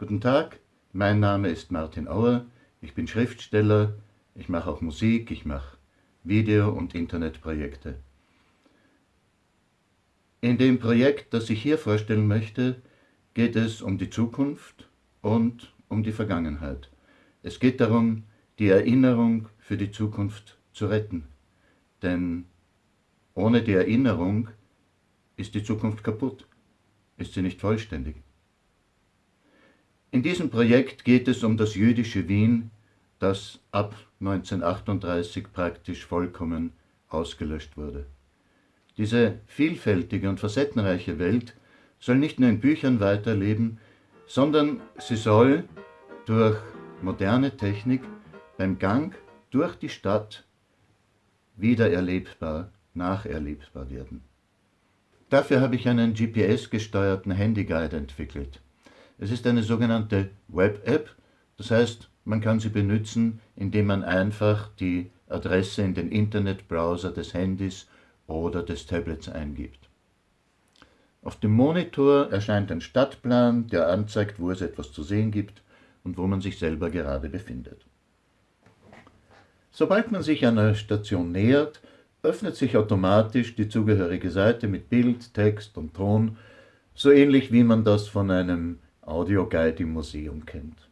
Guten Tag, mein Name ist Martin Auer, ich bin Schriftsteller, ich mache auch Musik, ich mache Video- und Internetprojekte. In dem Projekt, das ich hier vorstellen möchte, geht es um die Zukunft und um die Vergangenheit. Es geht darum, die Erinnerung für die Zukunft zu retten. Denn ohne die Erinnerung ist die Zukunft kaputt, ist sie nicht vollständig. In diesem Projekt geht es um das jüdische Wien, das ab 1938 praktisch vollkommen ausgelöscht wurde. Diese vielfältige und facettenreiche Welt soll nicht nur in Büchern weiterleben, sondern sie soll durch moderne Technik beim Gang durch die Stadt wiedererlebbar, nacherlebbar werden. Dafür habe ich einen GPS-gesteuerten Handyguide entwickelt. Es ist eine sogenannte Web-App, das heißt, man kann sie benutzen, indem man einfach die Adresse in den Internetbrowser des Handys oder des Tablets eingibt. Auf dem Monitor erscheint ein Stadtplan, der anzeigt, wo es etwas zu sehen gibt und wo man sich selber gerade befindet. Sobald man sich einer Station nähert, öffnet sich automatisch die zugehörige Seite mit Bild, Text und Ton, so ähnlich wie man das von einem Audioguide im Museum kennt.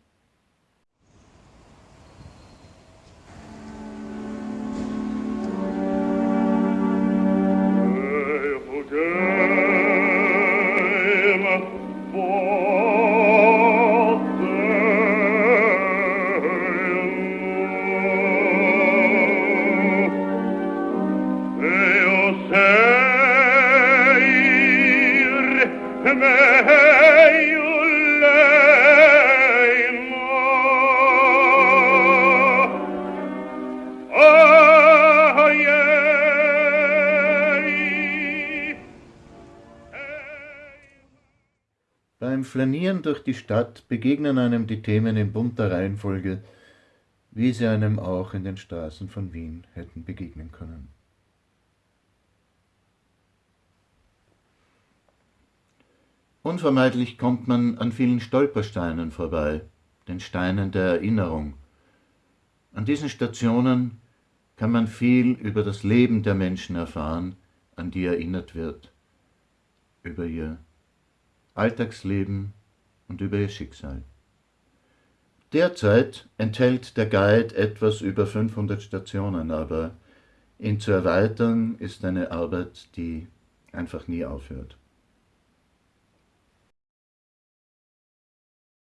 Beim Flanieren durch die Stadt begegnen einem die Themen in bunter Reihenfolge, wie sie einem auch in den Straßen von Wien hätten begegnen können. Unvermeidlich kommt man an vielen Stolpersteinen vorbei, den Steinen der Erinnerung. An diesen Stationen kann man viel über das Leben der Menschen erfahren, an die erinnert wird, über ihr Alltagsleben und über ihr Schicksal. Derzeit enthält der Guide etwas über 500 Stationen, aber ihn zu erweitern ist eine Arbeit, die einfach nie aufhört.